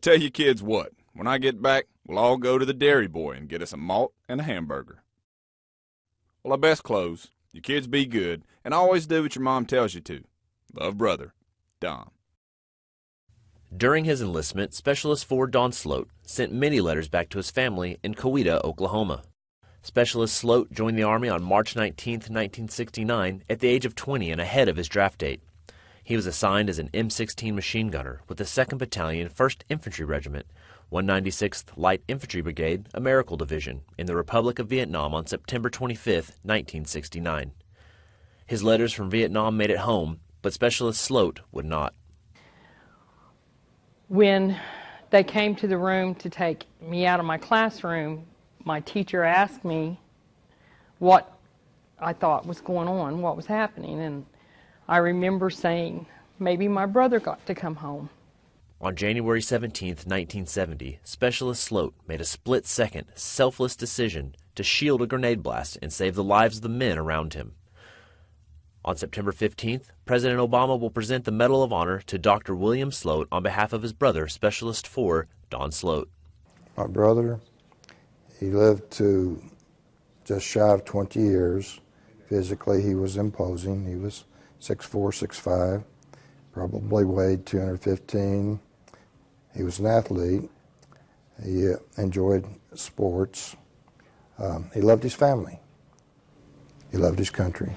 tell you kids what, when I get back, we'll all go to the Dairy Boy and get us a malt and a hamburger. Well, I best close. You kids be good, and always do what your mom tells you to. Love, brother, Don. During his enlistment, Specialist 4 Don Sloat sent many letters back to his family in Coweta, Oklahoma. Specialist Sloat joined the Army on March 19, 1969, at the age of 20 and ahead of his draft date. He was assigned as an M60 machine gunner with the 2nd Battalion, 1st Infantry Regiment, 196th Light Infantry Brigade, Americal Division, in the Republic of Vietnam on September 25, 1969. His letters from Vietnam made it home, but Specialist Sloat would not. When they came to the room to take me out of my classroom, my teacher asked me what I thought was going on, what was happening, and I remember saying, maybe my brother got to come home. On January 17, 1970, Specialist Sloat made a split second, selfless decision to shield a grenade blast and save the lives of the men around him. On September 15th, President Obama will present the Medal of Honor to Dr. William Sloat on behalf of his brother, Specialist 4, Don Sloat. My brother, he lived to just shy of 20 years. Physically, he was imposing. He was 6'4", 6'5", probably weighed 215. He was an athlete. He uh, enjoyed sports. Um, he loved his family. He loved his country.